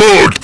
mode!